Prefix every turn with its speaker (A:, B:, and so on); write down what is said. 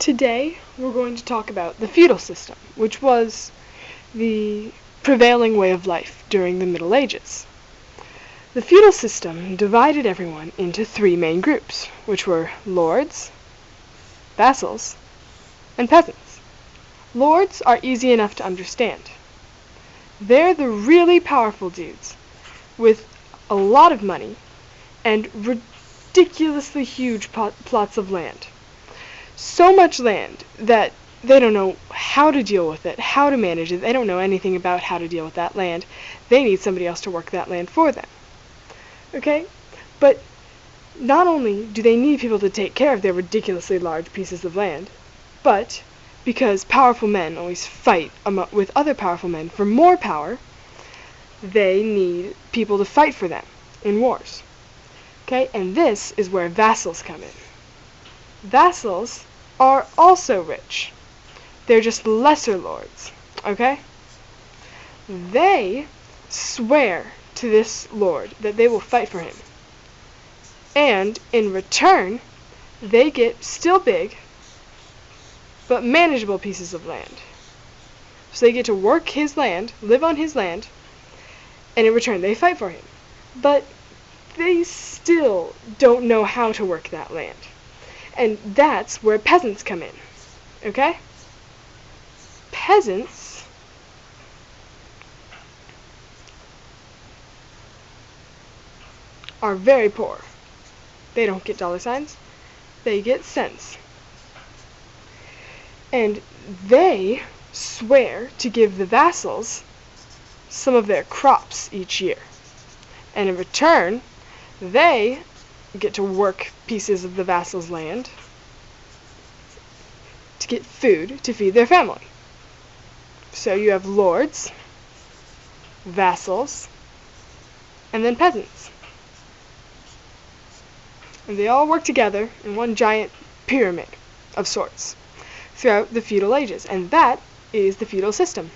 A: Today we're going to talk about the feudal system, which was the prevailing way of life during the Middle Ages. The feudal system divided everyone into three main groups, which were lords, vassals, and peasants. Lords are easy enough to understand. They're the really powerful dudes with a lot of money and ridiculously huge plots of land. So much land that they don't know how to deal with it, how to manage it. They don't know anything about how to deal with that land. They need somebody else to work that land for them. Okay? But not only do they need people to take care of their ridiculously large pieces of land, but because powerful men always fight with other powerful men for more power, they need people to fight for them in wars. Okay? And this is where vassals come in. Vassals are also rich. They're just lesser lords. Okay? They swear to this lord that they will fight for him. And in return, they get still big, but manageable pieces of land. So they get to work his land, live on his land, and in return they fight for him. But they still don't know how to work that land. And that's where peasants come in. Okay? Peasants are very poor. They don't get dollar signs, they get cents. And they swear to give the vassals some of their crops each year. And in return, they get to work pieces of the vassal's land to get food to feed their family. So you have lords, vassals, and then peasants. And they all work together in one giant pyramid of sorts throughout the feudal ages, and that is the feudal system.